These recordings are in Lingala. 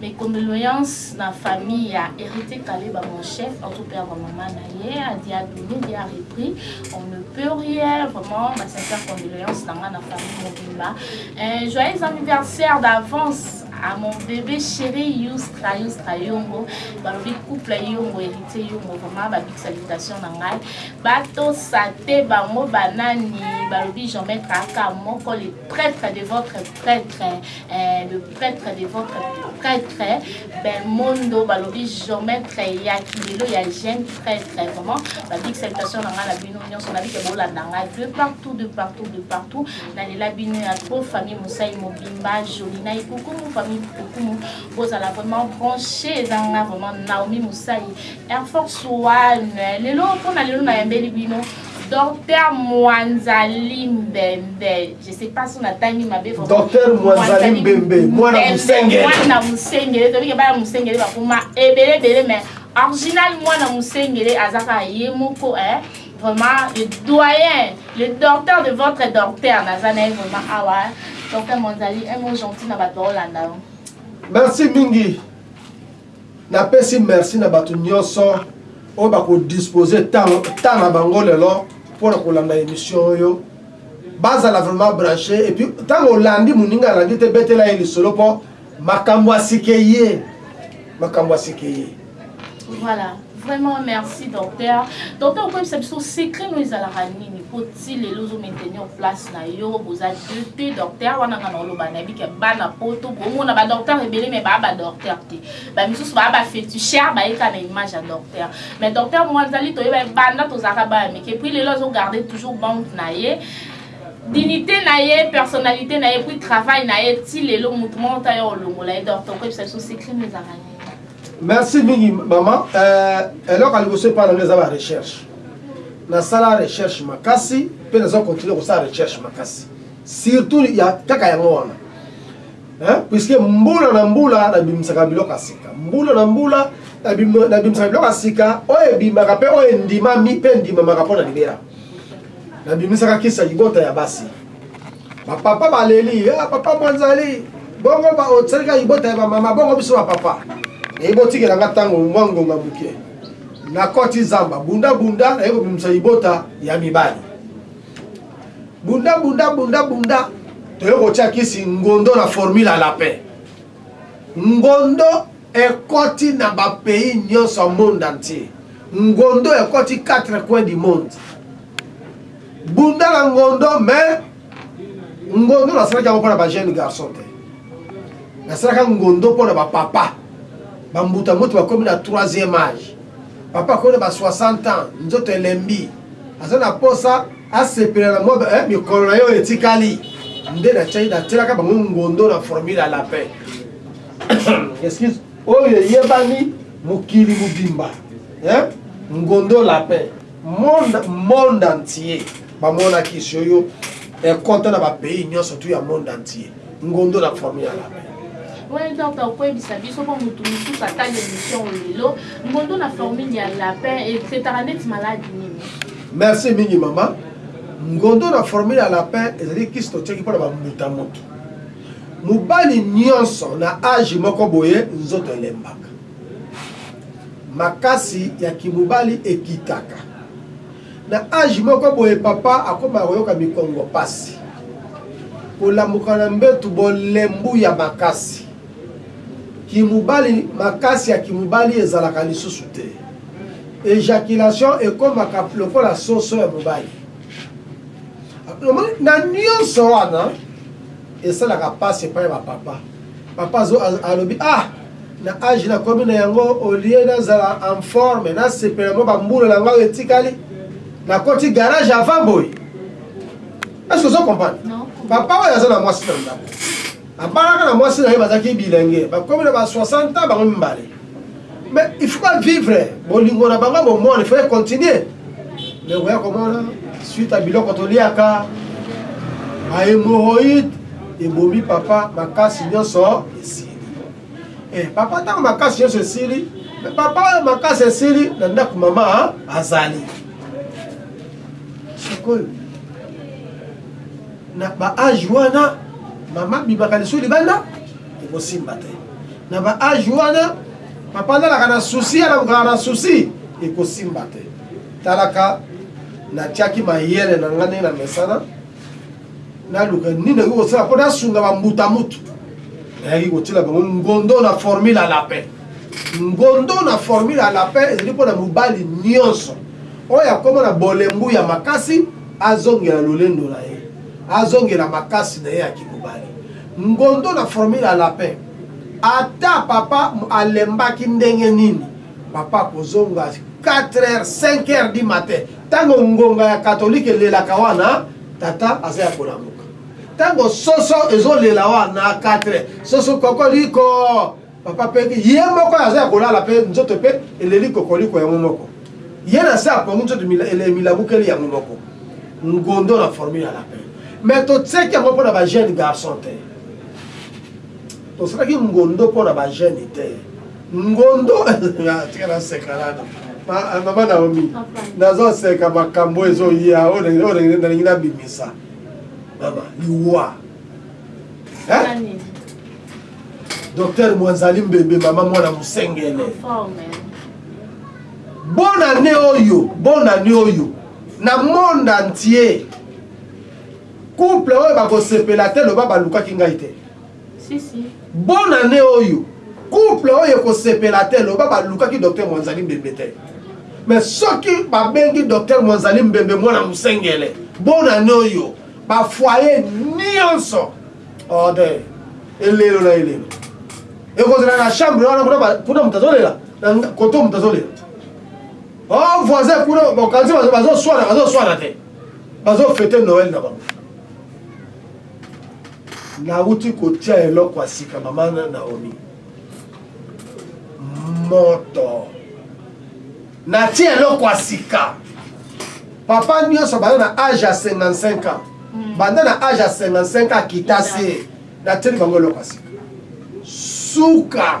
Mes condoleances na famille ya Heritier Kaleba mon chef azo perdre maman na ye adi abimi bien repris on ne peut rien vraiment ba sincère condoleances na nga na famille mobimba eh, joyeux anniversaire d'avance à mon bébé chéri Yustra Yustra Yongo balobi couple Yongo héritier Yongo vraiment ba big salutation na ngai batosa te bango banani balobi jamais kaka moko le prêtre de votre prêtre eh, le Pretre de votre pretre belmondo balobi jamais tres ya kilelo ya jeune pretre vraiment ba big salutation na nga na bino nionso na bike bolanda nga de partout de partout de partout na lela bino ya trop famille mosai mobimba joli na ikukumu famille ikukumu bozala vraiment branche eza nga vraiment naomi mosai air force one lelo mpona lelo nayambeli bino docteur mwanza limbembe Je sais pas son atangi mabe vraiment. Docteur Mwanzali Mbembe, mwana Musengele. Mwana Musengele, tobike bana Musengele bakoma ebele ebele mais original mwana Musengele azaka ye moko eh vraiment le doyen, le docteur de votre docteur naza na ye vraiment awa. Ah docteur Mwanzali, un mot gentil na bato baolanda yo. Merci mingi. Na pesi merci na batu nioso oyo ba ko disposer temps na bango lelo pona ko landa emission oyo. Ba zala vraiment brancher et puis tango olandi muninga alandi te betela ye lisolo po makambu asike ye, makambu asike ye. Voilà. Vraiment merci docteur. Docteur okoyebisa biso secret no ezalaka nini po ti lelo ozo maintenir place na yo boza deux te docteur wana nga naoloba nayebi ke bana poto bomona ba docteur ebele mais baa ba docteur te ba misusu baa ba feticheur baye kaka na image ya docteur mais docteur mwanzali toyeba ye banda tozalaka bana mike puis lelo azo garde toujours banque na ye dignité na ye personnalité na ye puis travail na ye ti lelo motu moko te aya olongola ye docteur okoyebisa biso secret no ezalaka nini Merci mingi maman euh, eloko ya liboso epai na ngai eza ba recherche nasala recherche makasi mpe naza continue kosala recherche makasi surtout ya kaka yango wana puiske mbula na mbula nabimisaka biloko ya sika mbula na mbula nabimisaka biloko ya sika oyo ebimaka mpe oyo endimami mpe endimamaka mpo na libela nabimisaka kisa libota ya basi Ba papa ba leli ah papa mwanzali bongo ba otsali ka libota ya ba mama bongo biso ba papa eh botikela nga tango mwa ngonga muke na koti zamba bunda bunda na ye kobimisa libota ya mibali bunda bunda bunda bunda toye kotia kisi ngondo na formula lapin ngondo ekoti na ba pays nyonso monde entier ngondo ekoti 4 coin du monde Bunda na ngondo mais ngondo na salaki yango pona ba jeune garçon te na salaka ngondo pona ba papa ba mbuta mbuta ba komi na 3e age papa akomi na ba 60 ans nzoto elembi aza na posa asepela na mwa eh, mikolo na yo etikali nde na chai na telaka bango ngondo na formule à la paix excuse oyo eyebani mokili mobimba eh? ngondo la paix Monde monde entier ba mona ki sio yo ekota na ba pays nionso tout ya monde entier ngondo na famille ya labe. Well doctor koyebisa biso po mutu mususu atali emission oyo lelo ngondo na formule ya lapin e traitaka neti maladi nini? Merci mingi mama. Ngondo na formule ya lapin ezali kisi totiaki pona ba mbuta mutu. Mubali nionso na age moko boye nzoto elembaka. Makasi ya ki mobali ekitaka na age moko boye papa akomaka koyoka mikongo pasi, kolamuka na mbetu, bolembu ya makasi ki mobali, makasi ya ki mobali ezalaka lisusu te, ejaculation ekomaka lokola soso ya mobali, na nionso wana esalaka pasi epai ya ba papa, papa alobi ah! Na age na komi na yango au lieu na zala en forme na sepela mua ba mbula na nga oyo etikali na koti garage avant boye est-ce ozo comprendre? Papa oyo aza na mwasi na ndaku abalaka na mwasi na ye bazalaki bilingue ba komi na ba 60 ans bango mibale mais il faut ba vivre bolingo na bango bomona il faut continuer mais okoya komona suite ya biloko toliaka ba hemorroïde ebomi papa makasi nyonso esi Eh papa tango makasi nyonso esili mais papa oyo makasi esili na ndako mama azali sikoyo na ba age wana mama bimaka lisu libanda ekosimba te na ba age wana papa nalaka na susi alakokaka na susi ekosimba te talaka natiaki mayele na ngai ndenge na mesana Naluka nini nakoki kosala mpo nasunga ba mbuta-muntu. Nayaki kotiela bango ngondo na formule ya lapin. Ngondo na formule ya lapin ezali mpo na mobali nyonso oyo akoma na bolembu ya makasi azongela lolendo na ye, azongela makasi na ye ya kimobali. Ngondo na formule ya lapin, ata papa alembaki ndenge nini, papa akozonga quatre heures, cinq heures du matin. Tango ngonga ya catholique elelaka wana tata aza ya kolamuka tango soso ezo lela wana a quatre soso kokoliko papa pe ye moko aza ya kolala pe nzoto pe eleli kokoliko yango moko ye na se apongi nzoto emilabukeli yango moko ngondo na formule ya lapin mais totiaki yango pona ba jeune garçon te tosalaki ngondo pona ba jeune te Ngondo tika na seka nano. Mama Naomi, nazo seka makambo ezo ya oyo nalingi na bimisa. Mama, liwa. Hein? Docteur Mwanzali Mbebe, mama mwana Musengele. Bonne année oyo, bonne année oyo. Na monde entier. Couple oyo bakosepela te loba balukaki ngai te. Si si. Bonne annee oyo couple oyo ekosepela te loba balukaki docteur mwanzali mbembe te mais soki babengi docteur mwanzali mbembe mwana musengele bonne annee oyo ba foyer nionso order elelo na elelo ekozala na chambre wana kuna moto azolela koto moto azolela oh voisin kuna bakanzi bazoswana bazoswana te bazofete noel na bango Nawuti kotia eloko ya sika maman Naomi moto natie eloko ya sika papa nionso banda na age ya 55 ans hmm. banda na age ya 55 ans kita se natieli bango eloko ya sika suka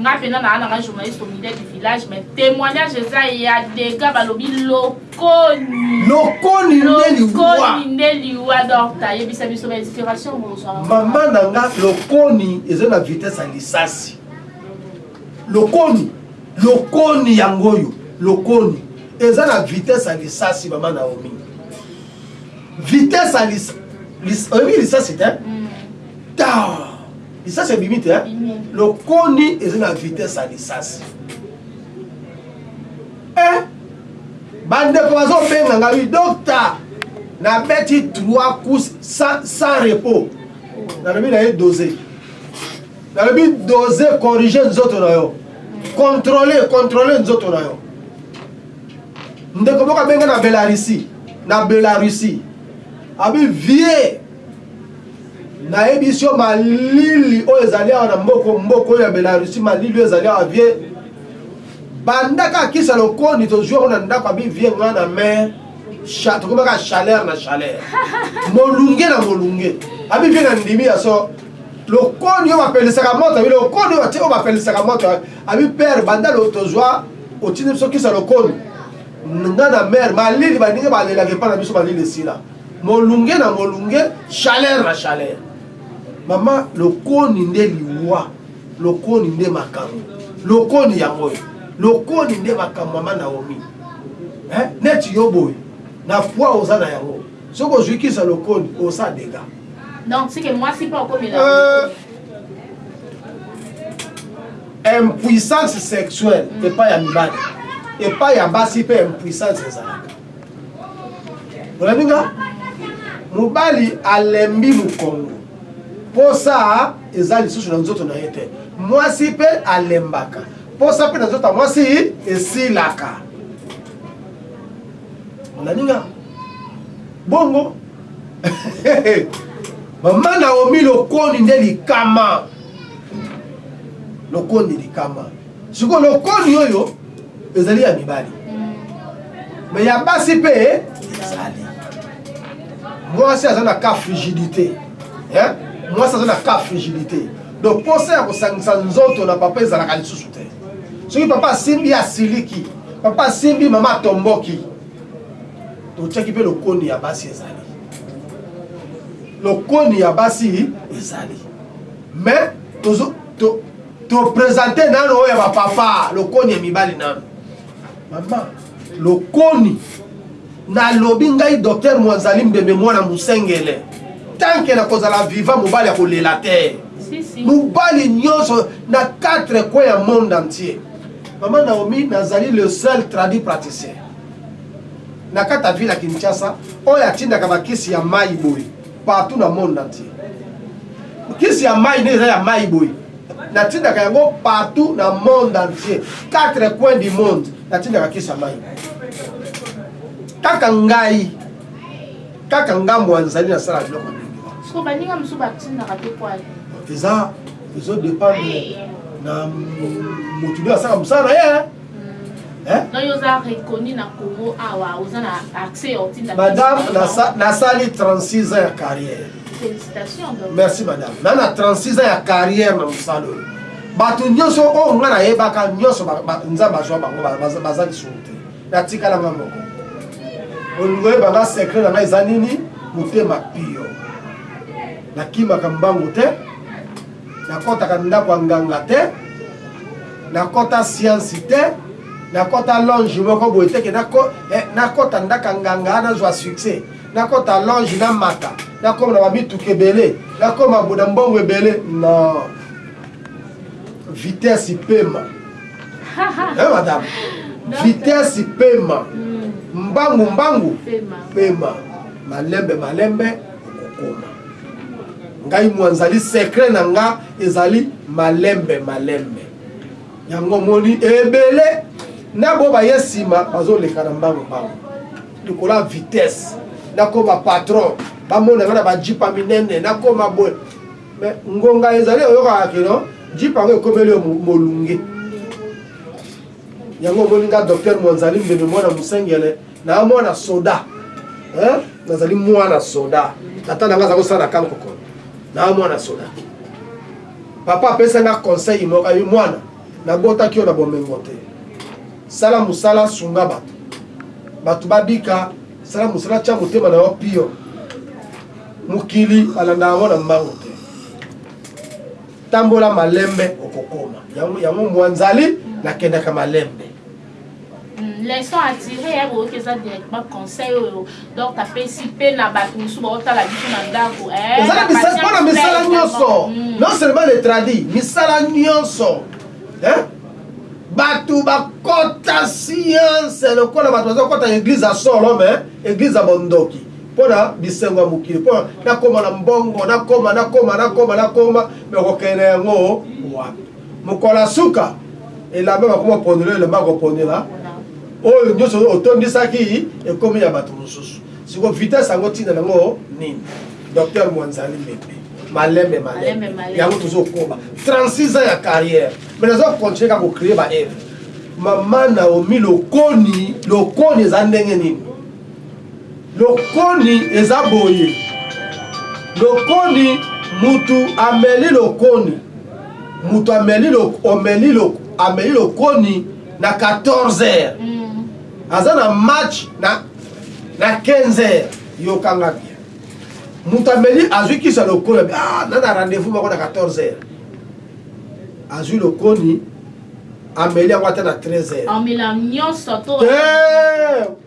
Nga pena na nanga journaliste au milieu du village mais temoignage eza ya dega balobi lokoni lokoni nde liwa lokoni nde liwa donc ta yebisa biso ba inspiration bozwa mama na nga lokoni eza na vitesse ya lisasi lokoni lokoni yango oyo lokoni eza na vitesse ya lisasi mama naomi vitesse ya lisasi oyebi lisasi te mm. ta lisasi ebimi te lokoni eza na vitesse ya lisasi eh, bandeko bazobenga ngai dokta nabeti 3 coups sans, sans repos nalobi na ye dose nalobi dose corrige nzoto na yo controle controle nzoto na yo ndeko moko abenga na belarussie na belarussie abi vie nayebisi yo malili oyo ezali awa na mboko mboko oyo ya belarusi malili oyo ezali awa vie bandaka akisa lokoni tozwi yango na ndako abi vie nga na mer tokomaka chaleur na chaleur molunge na molunge abi vie na ndimi ya so lokoni oyo bapelisaka moto abi lokoni oyo batie oyo bapelisaka moto abi pere banda tozwa otindi biso kisa lokoni nga na mer malili baninga balelaka epai na biso malili esila Molunge na molunge, chaleur na chaleur. Mama lokoni nde liwa, lokoni nde makambo, lokoni yango oyo, lokoni nde makambo mama Naomi eh neti yo boye na poids oza na yango soki ozwi kisa lokoni osa dega donc sike mwasi mpe okomela euh, impuissance sexuelle epai ya mibali epai ya basi mpe impuissance ezalaka olandi nga mobali alembi mokongo posa eza lisusu na nzoto na ye te mwasi mpe alembaka posa mpe na nzoto ya mwasi esilaka olandi nga bongo mama naomi lokoni nde likama lokoni likama Sikoyo lokoni oyo ezali ya mibali me ya basi mpe ezali mwasi aza na ka frigidite mwasi aza na ka frigidite donc mposa ya kosangisa nzoto na papa ezalaka lisusu te soki papa asimbi asiliki papa asimbi mama atomboki totyaki mpe lokoni ya basi ezali lokoni ya basi ezali mais tozo to, To presenter nano oyo ya ba papa lokoni ya mibali nano. Maman lokoni nalobi ngai docteur Mwanzali Mbembe mwana Musengele tant que nakozala vivant mobali akolela te. Mobali nyonso na quatre coins ya monde entier. Maman Naomi nazali le seul traduit praticien na kati ya ville ya Kinshasa oyo atindaka ba kisi ya mayi boye. Partout na monde entier. Kisi ya mayi nde eza ya mayi boye. Na tindaka yango partout na monde entier. Quatre coins du monde na tindaka kisi ya mayi. Kaka ngai. Kaka ngambo ya nzali na sala biloko nini. Siko baninga mosusu batindaka te poil. Eza ezo dépendre na motu nde asala mosala na ye. Madame, nasali 36 ans ya carrière. Merci madame. Na na 36 ans ya carrière na mosala oyo. Bato nyonso oyo nga nayebaka nyonso Nzambe azwa bango baza lisumu te. Natikala nga moko. Olingi oyeba nga secret na nga eza nini? Motema pio. Nakimaka mbangu te. Nakotaka ndako ya nganga te. Na kota science te na kota longe moko boye te ke na ko eh, na kota ndaka nganga na zwa succès na kota longe na mata na koma na ba mituka ebele na koma na mbongo ebele non vitesse ipema eh madame vitesse ipema hmm. mbangu mbangu pema malembe malembe okokoma ngai mwanzali secret na nga Ezali malembe malembe. Yango omoni ebele na bo baye nsima bazoleka na mbangu mbangu likolo ya vitesse, nakoma patron, bamona nga na ba jeep ya minene, nakoma boye mais ngonga ezali oyokaka ke non jeep yango ekomeli yo molunge. Yango omoni nga docteur Mwanzalimbembe mwana Mosengele Naza mwana soda. Hein? Nazali mwana soda. Tata na nga aza kosala na camp kokolo. Naza mwana soda. Papa apesa nga conseil moko ayo mwana nabotaki yo na bomengo te. Sala musala sunga bato. Bato babika sala musala tya motema na yo pio. Mokili balanda yango na mbango te. Tambola malembe okokoma. Yango yango mwanzali nakendaka malembe. Leçon à tirer eh boyoki eza directement conseil oyo donc apesi pe na batu mususu baotala biso na ndaku eh eza na misala pona misala nionso hmm. non seulement le tradi misala nionso eh batu bakota science lokola batu bazokota eglise ya solo me eglise ya bondoki mpo na bisengo ya mokili mpo nakoma na mbongo nakoma nakoma nakoma nakoma me kokende yango wapi Mokolo ya suka, elamba bakomi koponela yo, elamba ya koponela oyo nyoso otondisaki ekomi ya batu mosusu. Sikoyo vitesse yango tina nango nini? Docteur Mwanzali Mende, malembe malembe yango tozo koba. 36 ans ya carrière mais nazo continuer kaka ko creer ba œuvres. Maman Naomi lokoni, lokoni eza ndenge nini? Lokoni eza boye lokoni mutu ameli lokoni mutu ameli loko omeli loko ameli lokoni na 14 heures aza na match na na 15 heures yoka nga bien mutu ameli azwi kisa lokoni ah na na rendez-vous moko na 14 heures azwi lokoni ameli yango ata na 13 heures amela nionso to te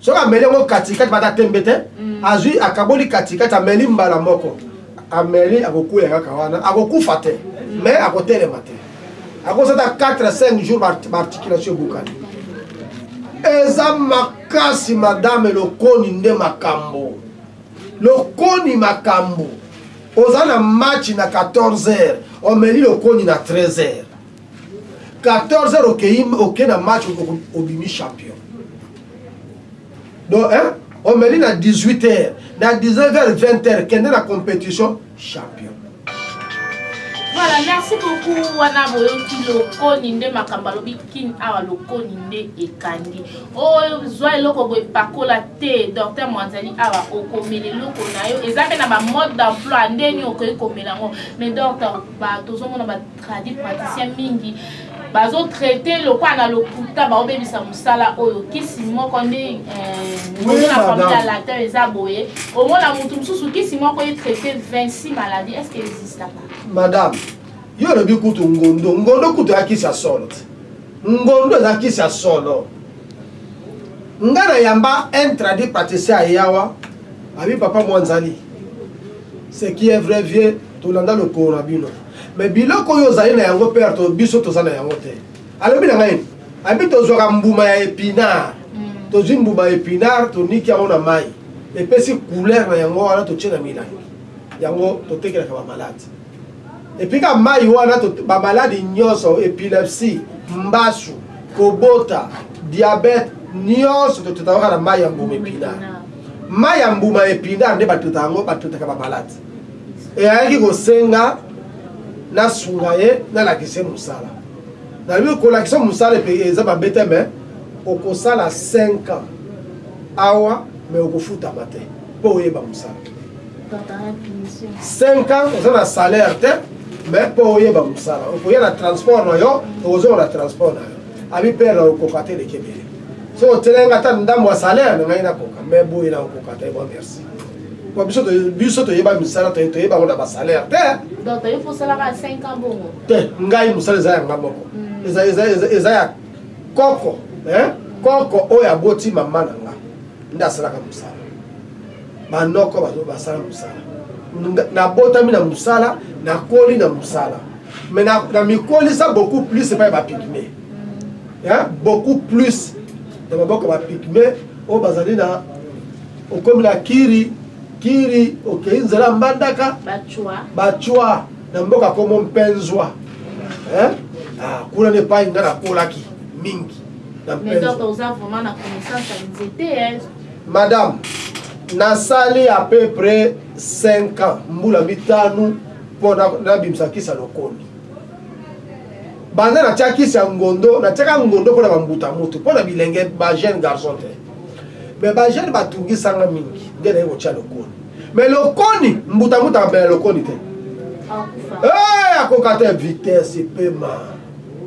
Soki ameli yango katikati mpe ata tembe te, azwi, akaboli katikati, ameli mbala moko, ameli, akokwea kaka wana, akokufa te, mais akotelema te. Akozala ata quatre, cinq jours, ba, ba articulation ebukani. Eza makasi, madame, lokoni nde makambo. Lokoni makambo. Oza na match na 14 heures, omeli lokoni na 13 heures. 14 heures okeyi oke na match obimi champion donc hein omeli na 18 heures na 19 heures 20 heures kende na compétition champion Voilà, merci beaucoup. Wana boyoki lokoni nde makambo alobi kin awa lokoni nde ekangi. Oyo oh, zwa eloko boye pakola te. Docteur Mwanzali awa okomela eloko na yo. Eza pe na ba mode d'emploi ndeni okoki komela ngo. Mais docteur ba tozomona ba tradi praticien mingi bazo traite lokola na lokuta baobebisa mosala oyo kisi moko nde mono na famille ya latin eza boye omona motu mosusu kisi moko ye traite 26 maladie est ce que existaka madame yo olobi kutu ngondo ngondo kutu ya kisi ya solo te ngondo eza kisi ya solo nga na yamba un tradi praticien ayawa abi papa mwanzali ce qui est vrai vieux tolanda lokolo na bino Mais biloko oyo ozali na yango père to biso toza na yango te alobi na ngai abi tozwaka mbuma ya epinard tozwi mbuma ya epinard toniki yango na mayi epesi couleur na yango wana totie na milangi yango totekelaka ba malade epuis ka mayi wana ba malade nionso epilepsie mbasu kobota diabete nionso totutaka na mayi ya mbuma epinard mayi ya mbuma ya epinard nde batutaka yango batutaka ba malade Et ayaki ko senga na sunga ye na lakisa ye musala. Na lobi ko lakisa musala eza mabe te mais oko sala cinq ans awa mais oko futama te po oyeba musala. Cinq ans oza na salaire te mais po oyeba musala. Oko ya na transport na yo oko zonga na transport na yo. Abi père na kokoka te leki ebele. Soki otielaki nga ata ndambu ya salaire na ngai na koka mais boye na kokoka te. Bon merci. po biso biso toyeba misala toyeba ngo na ba salaire te donc toyebi fosalaka 5 ans bongo te ngai mosala eza ya nga moko hmm. eza eza eza eza ya koko hein koko oyo aboti mama na nga nde asalaka mosala banoko basala mosala nabotami na mosala nakoli na mosala me namikolisa beaucoup plus epai bapigme hmm. beaucoup plus na maboko bapigme oyo bazali na Okomi na Kiri, Kiri okeyi nzela ya Mbandaka, Bachwa, na mboka kombo Mpenzwa eh ah kuna nde epayi nga nakolaki mingi na Mpenzwa. Mais donc oza vraiment na connaissance ya nzete eh. Madame, nasali à peu près 5 ans, mbula mitano mpo nabimisa kisi ya lokoni. Banda natia kisi ya ngondo, natiaka ngondo mpo na ba mbuta muntu, mpo na bilenge ba jeunes garçons te. Mais ba jeune ba tungisa nga mingi nde naye kotia lokoni mais lokoni mbuta mutu akamela lokoni te eeh akoka te vitesse epema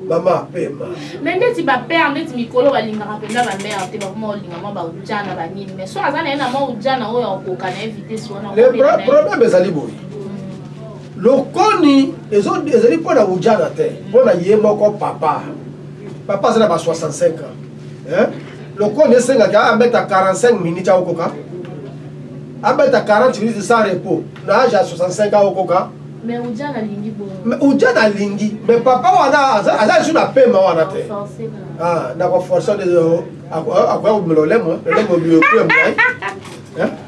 mama apema mais ndeti ba père ndeti mikolo balingaka mpenza ba mère te bakoma kolinga mwa ba ujana ba nini mais so aza naye na mwa ujana oyo akoka naye vitesse wana le problème ezali boye mm. lokoni ezali mpo na ujana te mpo na ye moko papa papa aza na ba 65 ans hein? Lokola esengaka abeta 45 minutes akokoka, abeta 40 minutes sans repos na age ya 65 akokoka. Mais Udjana alingi bongo. Mais Udjana alingi, mais papa wana aza aza sur na pema wana te. Ah, na ko forcer de akoya kobimela olemwe, olemwe obiyo kuya mulai.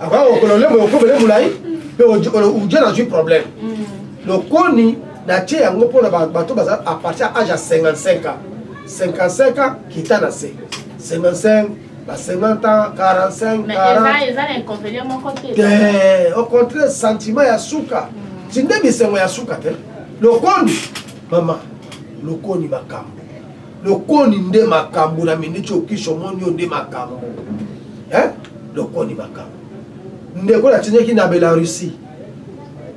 Akoya kokola olemwe okobele mulai, pe Udjana azwi problème. Mm. Lokoni na tie yango pona bato baza à partir ya age ya 55 ans. 55 ans kita na se 55 ba 50 ans 45 Mais eza 40 eza na inconvénient moko te. te au contraire sentiment ya suka tinde bisengo ya suka te lokoni mama lokoni makambo lokoni nde makambo na miniti okisi omoni yo nde makambo Eh, lokoni makambo ndeko natindaki na belarussie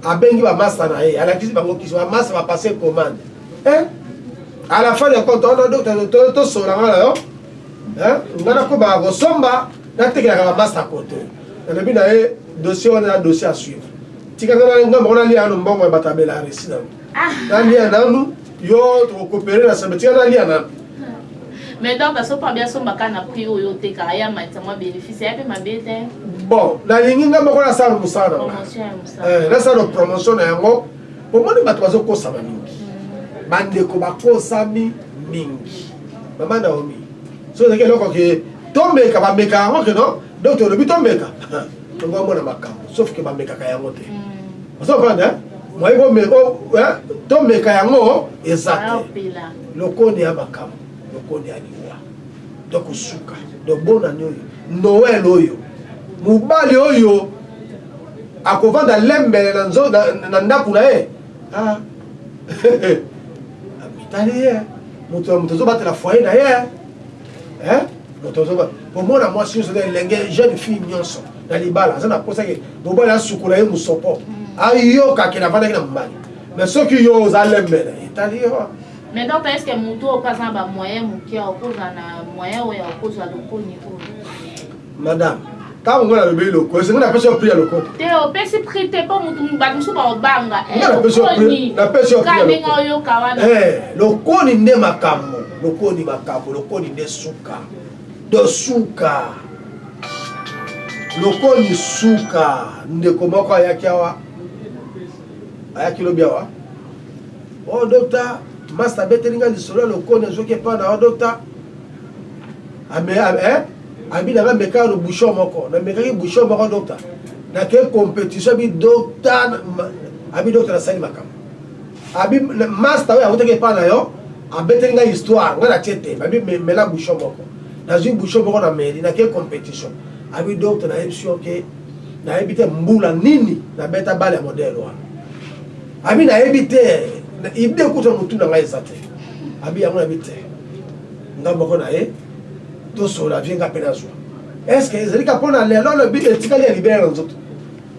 abengi bamasta na ye alakisi bango kisi bamasta bapase commande eh à la fin de compte on doit to sola ngala yo hein ngana ko ba ko somba na tekela ka masta kote na lobi na ye dossier on a dossier à suivre tika ngana ngamba on a liya no mbongo ya batabela resi na ah. na liya nanu yo to coopérer na sabe tika na liya nanu mais donc asopa bia sombaka na prix oyo otekaka ya matisa mwa bénéfice ya mpe mabe te bon nalingi nga moko nasala mosala na nga nasala promotion na yango Bomoni bato bazokosama mingi. Bandeko bakosami mingi. Mama Naomi, soki ezalaki eloko ke tomeka, bamekaka yango ke non? Donc tolobi tomeka, tokomona makambo, sauf ke bamekaka yango te. Ozo comprendre hein? Moye bome, tomeka yango eza te. Lokonia ya makambo, lokonia ya liwa. Donc kosuka. Donc bonane oyo, Noël oyo, mobali oyo. Akovanda lembe na ndaku na ye ah. Mitali ye mutu ya mutu azo batela foyer na ye eh. Moto azo ba komona mwasi nyonso na elenge jeune fille nyonso na libala aza na posa ke mobali asukola ye musopo ayoka ke navandaki na mobali mais soki yo oza lembele etali yo mais donc est ce que mutu oyo mpe aza na bamoyen moke okozala na moyen oyo okozwa lokoni oyo Madame, tango nga nalobeli lokola, esengo napesi yo prix ya lokola. Te, opesi prix te, po mutu bato mosusu baobanga. Nga eh, napesi yo prix, napesi yo prix ya lokola. oyoka wana. Eh, lokoni nde makambo, lokoni makambo, lokoni nde suka. To suka. Lokoni suka, ndeko moko ayaki awa, ayaki lobi awa. Oh, docteur, masta abeteli nga lisolo ya lokoni, azoki epa na yo, docteur. Ame, ame, eh? Abi nanga mekaka no bouchon moko na mekaki bouchon moko docta na ke competition abi docta abi docta na sali makambo abi masta oyo akutaki epa na yo abeteli nga histoire nga na tie te abi mela bouchon moko na zui bouchon moko na meli na ke competition abi docta na yebisi yo ke na yebi te mbula nini na beta bale ya modèle wana abi na yebi te idée kutu na mutu na nga eza te abi yango na bi te nga moko na ye Tosolola vie nga pe nazua. Est ce que ezali kaka pona lelo olobi etikali ya libela na nzoto?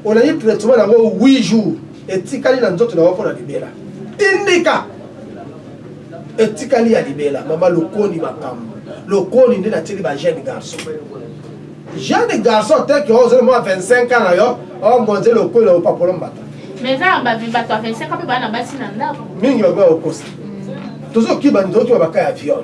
Olangi traitement na ngo huit jours etikali na nzoto na yo pona libela? Tindika! Etikali ya libela mama lokoni makambu lokoni nde na tieli ba jeune garçon jeune garçon te ke ozali mua 25 ans na yo o monze lokoni na opapola mbata Mais na ba bato ya 25 ans pe ba na basi na ndaku. Mingi ba komi ba kokosa. Tozo kiba ndoki ba ba cas ya viol.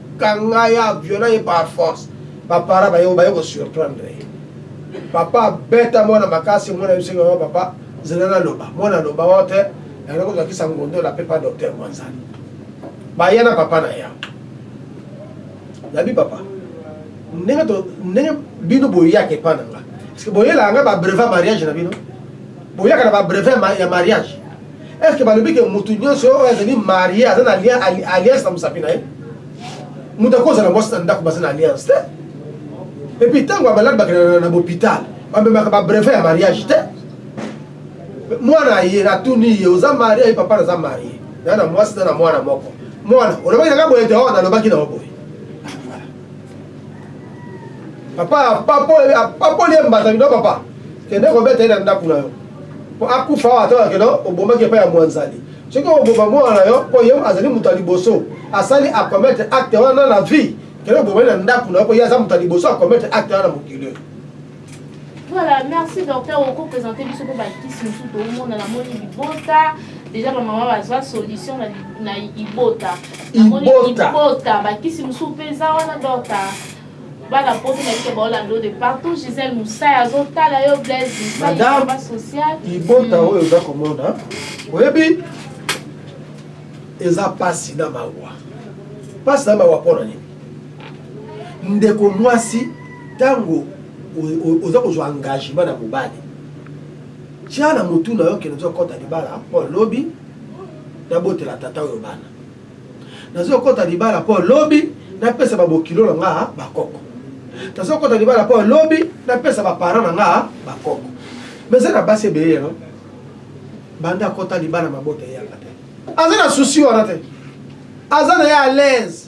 Kanga ye aviola ye par force. Ba parents baye oyo baye ko surprendre ye. Papa abeta mwana makasi omona biso maman papa zela naloba mwana aloba oh te yanda kozwa kisa ngondola pe pa docteur mwanzali baya na papa naye awa nabi papa ndenge to ndenge bino boyaka epa nanga ce que boyelaka nga ba brevet ya mariage na bino boyaka na ba brevet ya mariage Est ce que balobi que mutu nionso oyo azali marie aza na alliance na musapi na ye? Mutu akoki kozala mwasi na ndaku baza na alliance te. Et puis tango ba malade bakendaka na bopital bamemaka ba brevet ya mariage te. Mwana aye natuni ye oza marie aye papa naza marie na na mwasi na na mwana moko. Mwana olobaki na nga boye te? Oh nalobaki na yo boye. Papa apapoli apapoli ye mbata bino papa kende kobeta ye na ndako na yo mpo akufa awa atala keno obomaki epai ya mwanzali soki oboma mwana na yo mpo ye azali moto ya liboso asali akometre acte wana na vie kende oboma ye na ndako na yo mpo ye aza moto ya liboso akometre acte wana na mokili oyo Voilà merci docteur oko presenter biso pe ba kisi mususu toomona na moni libota dejà ba maman bazwa solution na, na ibota na moni Ibota. ibota ba kisi mususu pe eza wana docteur bana poto na biso baolanda yo de partout Gisèle Musaya azotala yo Blaise Musaya Madame, Samba social ibota oyo oza komona oyebi eza pasi na mawa pasi na mawa mpo na nini Ndeko muasi tango oza kozua engagement na mobali tia na mutu na yo ke nazo kota libala po lobi na botela tata oyo bana, nazo kota libala po lobi na pesa ba bokilo na nga ba koko, nazo kota libala po lobi na pesa ba parents na nga ba koko mais eza na basi ebele lelo banda akota libala mabota eyaka te aza na souci wana te aza naye alaise.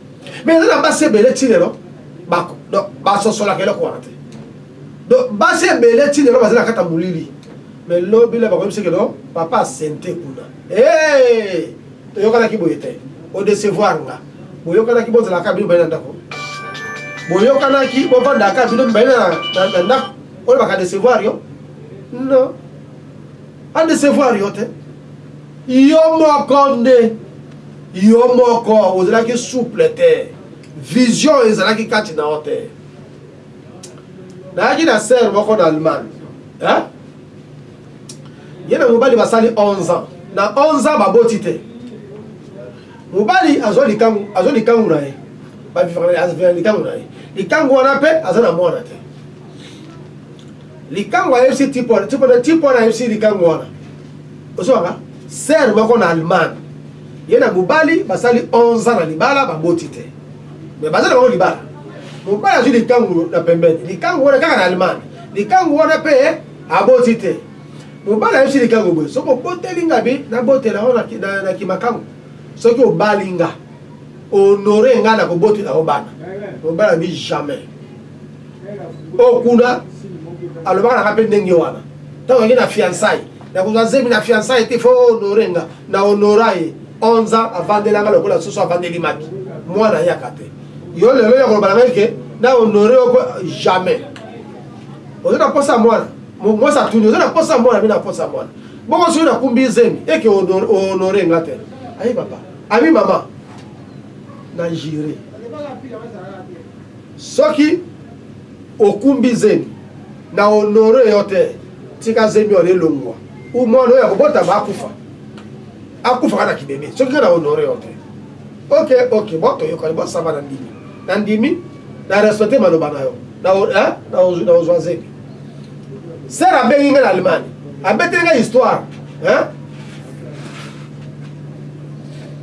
Mais eza na basi ebele ti lelo ba donc ba sosolaka eloko wana te. Donc basi ebele ti lelo baza na kati ya molili mais lobi la bako yebisa ke non papa asente kuna eeee toyokanaki boye te o decevoir nga boyokanaki bozalaka kaka bino mibale na ndako boyokanaki bovandaka kaka bino mibale na ndako olobaka decevoir yo non a decevoir yo te Yo moko nde yo moko ozalaki souple te, vision ezalaki kati na yo te. Nayaki na sœur moko na Allemagne hein, ye na mobali basali 11 ans, na 11 ans baboti te, mobali azua likangu, azua likangu na ye, ba vivaka na likangu na ye, likangu wana pe aza na mwana te. Likangu ayebisi tipona tipona tipona ayebisi likangu wana ozo banga sœur moko na Allemagne ye na mobali basali 11 ans na libala baboti te mais baza na bango libala mobali azwi likangu na pembeni likangu wana kaka na Allemagne likangu wana pe aboti te mobali ayebisi likangu boye soki oboteli nga bi na botela yo na, na, na kimakangu soki obali nga honore nga na kobotela yo bana mobali abi jamais Oyo kuna alobaka nanga pe ndenge wana tango ake na fiançaille nakozwa zemi na fiançaille te faut o honore nga na honora ye 11 ans avandela nga lokola soso avandeli maki mwana ayaka te yo lelo ya koloba nanga ke na honore yo po jamais ozo na posa mwana mwasi atuni ozo na posa mwana mi na posa mwana bongo soki nakumbi zemi eke o honore nga te ayi papa ami mama na jure Soki okumbi zemi na honore yo te tika zemi wana elongua ou muana oyo akobotama akufa akufa kaka na kibebe soki nga na honore yo te ok ok bon toyokani bon ça va na ndimi na ndimi na respecte maloba na yo na hein na ozua zemi sœur abengi nga na Allemagne abeteli nga histoire hein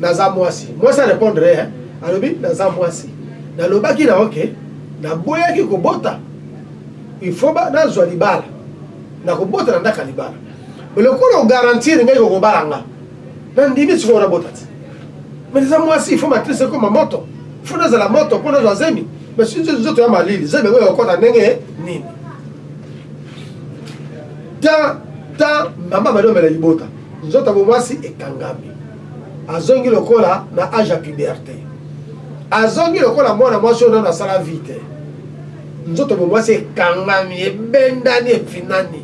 naza mwasi mwasi a repondre ye alobi naza mwasi nalobaki na yo ke naboyaki kobota il faut ba nazwa libala nakobota na ndaka libala mais lokola o garantir ngai kokobala nga na ndimi sikoyo nabota ti mais naza mwasi il faut matrice ekoma moto il faut nazala moto mpo nazwa zemi mais si nzoto ya malili zemi yango ekokota ndenge nini ta ta mama madomela libota Nzoto ya bomwasi ekangami. Azongi lokola na age ya puberte. Azongi lokola mwana mwasi oyo nanu asala vie te. Nzoto bomwasi ekangami, ebendani, efinani.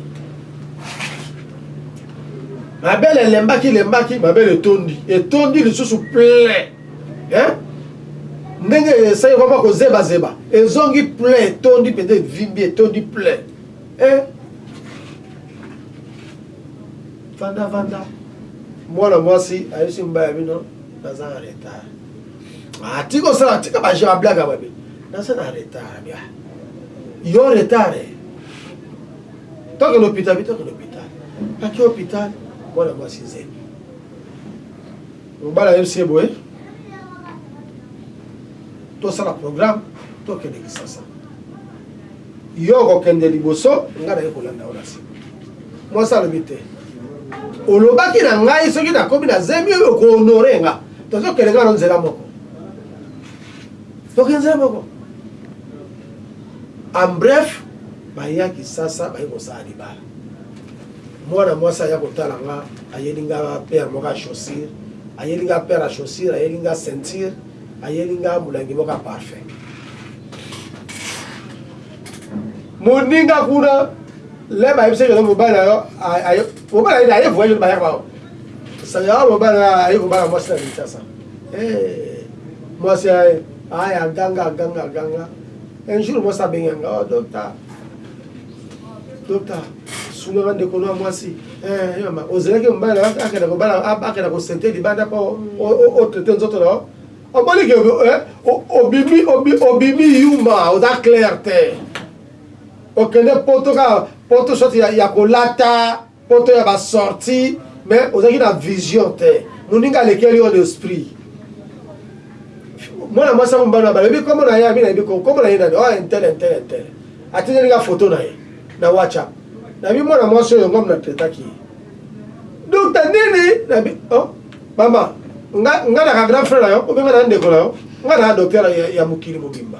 Mabele elembaki lembaki, mabele etondi, etondi lisusu plein. Hein? Ndenge esali kwa mwa kozeba zeba, ezongi plein, etondi mpenza, evimbi, etondi plein. Eh? Vanda vanda mwana mwasi ayosi mobali ya bino naza na retard ah, tika osala tika ba jeu blague ya babe naza na retard bia yo retard eh. toke l'hôpital bitoke l'hôpital aki hôpital mwana mwasi nzembi mobali ayosi ye boye tosala programme tokende kisasa Yo okokende liboso, ngai naye kolanda yo na sima. Mwasi alobi, Te. Olobaki na ngai soki nakomi na zemi oyo oko honorer nga. Tozokende nga na yo nzela moko. Tokende nzela moko. En bref, baya Kisasa baye kosala libala. Mwana mwasi aya kotala nga, ayeli nga paire moko ya chaussure, ayeli nga paire ya chaussure, ayeli nga ceinture. Ayeli nga mulangi moko ya parfum. Moninga kuna le bayebisa kelo mobali na yo mobali na ye aye voyage bayaka bao sanga mobali na aye kobala mwasi na Kinshasa. Eh, mwasi aye aya ganga ganga ganga Un jour mwasi abenga nga oh docta docta sunga nga ndeko na mwasi eh yamba ozelaki mobali na akenda kobala akenda ko sente libanda po o traite nzoto na omoni ke obimi obimi yuma oza clair te okende poto ka poto soit ya kolata Poto ya ba sortie mais ozalaki na vision te muninga alekeli yo n'esprit mwana mwasi ya mombano ya bana oyebi kombo na ye abi nayebi kombo na ye nani oh intel intel intel atindeli nga foto na ye na whatsapp nabi mwana mwasi oyo ngam na traitaki ye dokta nini nabi oh mama nga nga na ka grand frère na yo obenga na ndeko na yo nga na docteur ya, ya mokili mobimba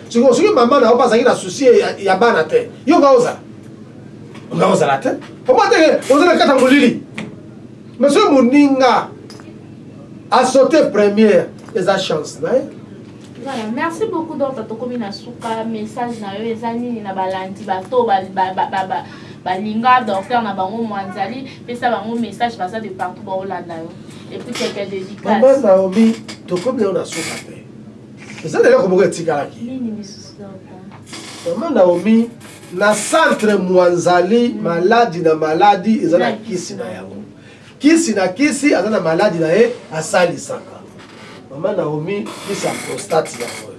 Sikoyo soki maman na yo pe azalaki na souci ya bana te, yo nga ozala? Nga ozala te. Omona te ke oza na kati ya molili. Mais soki moninga a sauter première, eza chance na ye. Voilà, merci beaucoup doctor tokomi na suka message na yo eza nini na balandi bato ba ba ba ba ba balinga docteur na bango mwanzali pesa bango message baza de partout baolanda yo et puis quelques dedicaces. Maman Naomi tokomi na yo na suka te. eza na eloko moko etikalaki mama naomi na centre mwanzali mm. maladi na maladi eza na kisi na yango kisi na kisi aza na maladi na ye asalisaka mama naomi kisi ya prostate yango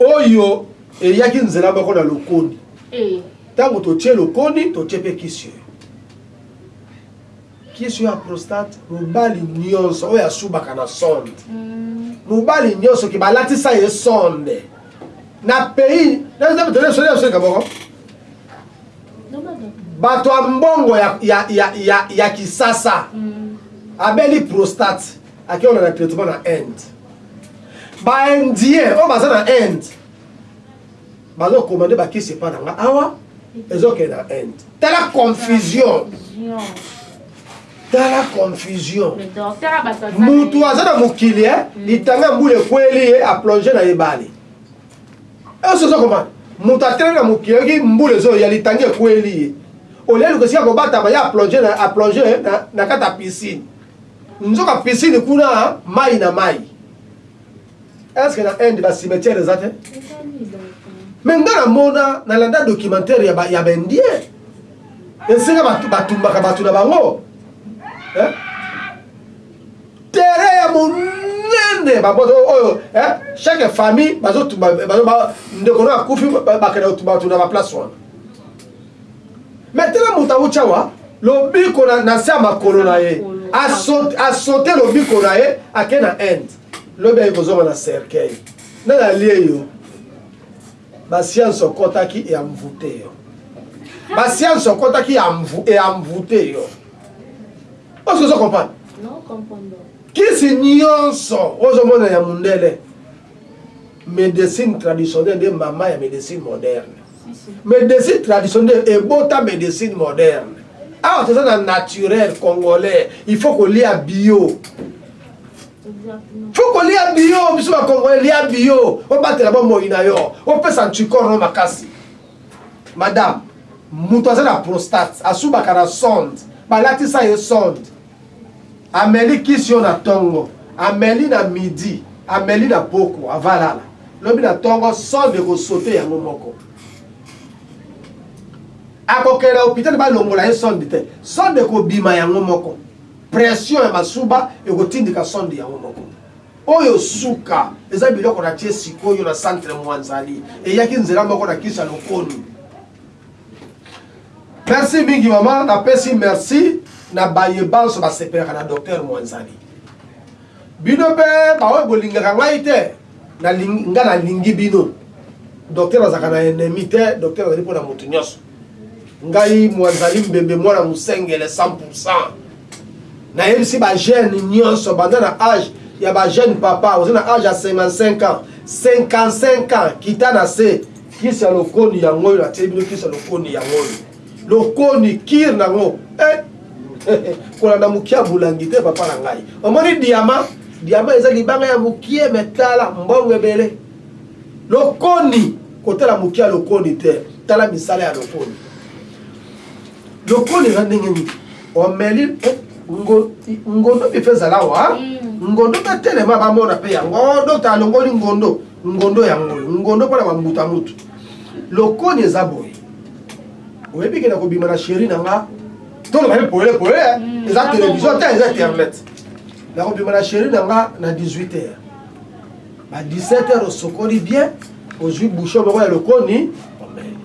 oh, oyo eyaki nzela moko na lokoni eh. ntango totie lokoni totie mpe kisi oyo Kiss oyo ya prostate mobali nionso oyo asubaka na sonde mobali nionso ke balatisa ye sonde na pays bato ya mbongo ya, ya, ya, ya, ya kisasa abeli prostate akeona na traitement na inde ba indien oyo baza na inde Bazo commander ba kisi epa na nga awa ezo kende na Inde. Tala confusion. Tala confusion. Mutu aza na mokili eh mm. litanga mbula ekweli ye a plonger na ebale. Ezo zo komanda. Mutu atelemi na mokili oki mbula ezo ya litanga ekweli ye. Olia luka sika kobatama ya plonger na a plonger eh, na, na kata piscine. Nzoka piscine kuna mai na mai. Est-ce que na Inde ba cimetière eza te? Mais nga na mona na landa documentaire ya ba ya ba Indien. Esenga ba ba tumbaka batu na bango. Hein? Terrain ya monene ba bodo oh, oyo oh, oh, hein? Chaque famille bazo tumba bazo ba ndeko na kufi ba kana tumba tuna ba place wana. Mais tela muta uchawa lobiko na na sama kolo na ye. A sauter lobiko na ye akena Inde. Lobi aye kozonga na cercueil. Nani alie yo? Ba science okotaki e envoute yo. Ba science okotaki e envoute yo. Est-ce que ozo comprendre? Non, comprendre. Kisi nyonso ozo mona ya mundele. Medecine traditionnelle nde mama ya medecine moderne. Medecine traditionnelle ebota medecine moderne. Awa toza na naturel congolais, il faut kolia bio. faut kolia bio biso bakongole lia bio obatela bomoi na yo opesa anticorps no makasi madame moto aza na prostate asubaka na sonde balatisa ye sonde ameli kisi yo na tongo ameli na midi ameli na poko avalala lobi na tongo sonde ekosote yango moko akokela hopitali balongola ye sonde te sonde ekobima yango moko Pression ya masuba ekotindika sonde yango moko. Oyo suka eza biloko na tie sikoyo na centre Mwanzali. Eyaki nzela moko na kisa lokoni. Merci mingi maman, napesi merci na baye banso basepelaka na Docteur Mwanzali. Bino pe ba oyo bolingaka ngai te na lingi nga na lingi bino docteur azalaka na enemi te docteur azali pona mutu nionso ngai muanzali mbembe muana musengele 100 pourcent na yebisi ba jeune nionso banda na age ya ba jeune papa oza na age ya 55 ans 55 ans kita na se kisi ya lokoni yango oyo na tieli bino kisi ya lokoni yango oyo Lokoni kir na ngo eh kolanda mukia bulangi te papa na ngai omoni diama diama eza libanga ya mukie me tala mbongo ebele lokoni kotala mukia lokoni te tala misala ya lokoni lokoni eza ndenge nini omeli eh, ngondo mpe ezala wa mm. ngondo mpe telema bamona mpe yango oh, dokta alongoli ngondo ngondo ya ngolo ngondo mpo na bambuta mutu lokoni eza boye Oyebi ke nakobima na cheri na nga toloba ye pole pole hmm, eza television te eza internet nakobima na cheri na nga na 18 heures ba 17 heures osokoli bien ozwi bouchon moko ya lokoni omeli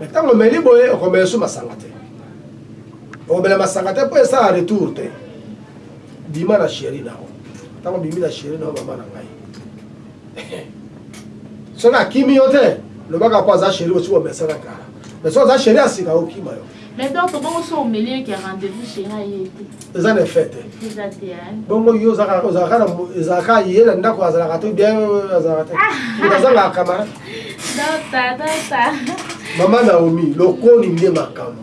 me ntango omeli boye okomela esu masanga te okomela masanga te mpo esala retour te bima na cheri na yo ntango bimi na cheri na yo mama na ngai soki akimi yo te loba kaka po aza chéri osi omesana kala mais soki aza chéri ya sika akokima yo Mais donc bongo so omeli ye kia rendez-vous chez nga ye te. Eza na effet te. Eza te hein. Bongo yo ozaka ozaka na ezaka ye na ndako azalaka to bien azalaka te. Ah. Eza na kamara. Dota dota. Mama Naomi lokoni nde makambo.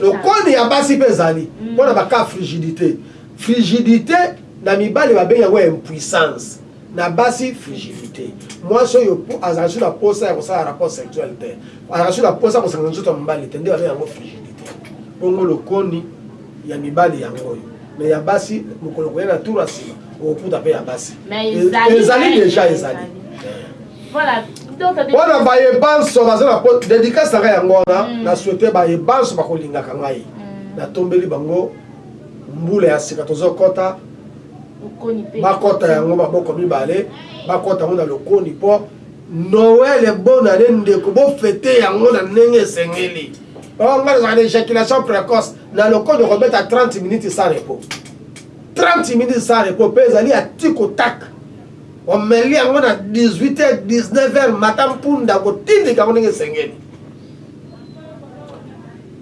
Lokoni ya basi pe ezali mm. pona ba cas frigidité. Frigidité na mibali babengi yango impuissance. Na basi, frigidite. Mwasi oyo azalaka lisusu na posa ya kosala rapport sexuel te, azalaka lisusu na posa ya kosangisa nzoto ya mobali te, nde babenga yango frigidite. Bongo lokoni ya mibali yango oyo, mais ya basi, mokolo okoya na tour ya sima, okokuta pe ya basi. Ezali dejà, ezali. Wana baye banso baza na po, dedicace na ngai yango wana, na souhaite baye banso bakolingaka ngai, natombeli bango mbula ya sika tozokota, bakota yango maboko mibale bakota yango na lokoni po Noël bonne annee ndeko bo fete yango na ndenge esengeli oh nga nazalaka na ejaculation precoce na lokoni okobeta 30 minutes sans repos 30 minutes sans repos pe ezali ya tiko tak omeli yango na 18 heures 19 heures mata mpunda kotindika yango ndenge esengeli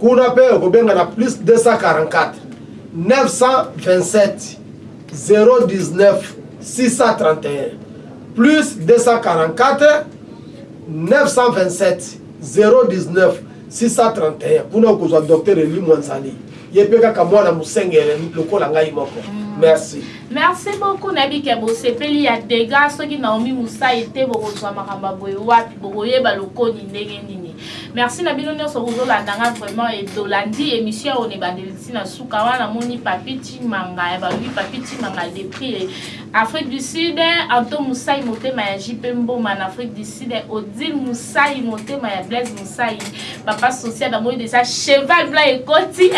Kuna pe okobenga na plus 244 kuna okozua docteur elimua nzali ye pe kaka muana musengele lokola ngai moko merci merci beaucoup nayebi ke bosepeli ya degat soki naomi musayi te bokozua makambo ya boye wapi bokoyeba lokoni ndenge nini Merci na bino nionso bozo landa nga vraiment et tolandi emission ya on ebandeli ti na suka wana namoni papi chimanga ya balobi papi chimanga de prix Afrique du Sud Anto Musai motema ya JP Mboma na Afrique du Sud Odile Musai motema ya Blaise Musai papa social namoni déjà cheval blanc ekoti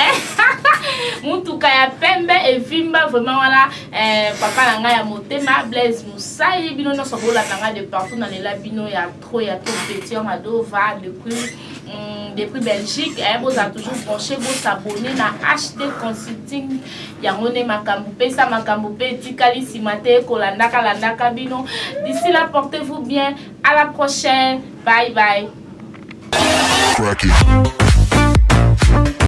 mutuka ya pembe evimba vraiment wana eh, papa na ngai ya motema Blaise Musai bino nionso bolanda ngai de partout na lela bino ya Trop ya top petit ya mado va depuis depuis Belgique eh bozala toujours branche bo s'abonner na HD consulting yango nde makambo pesa makambo pe etikali sima te kolandaka landaka bino d'ici là portez vous bien à la prochaine bye bye Crack it.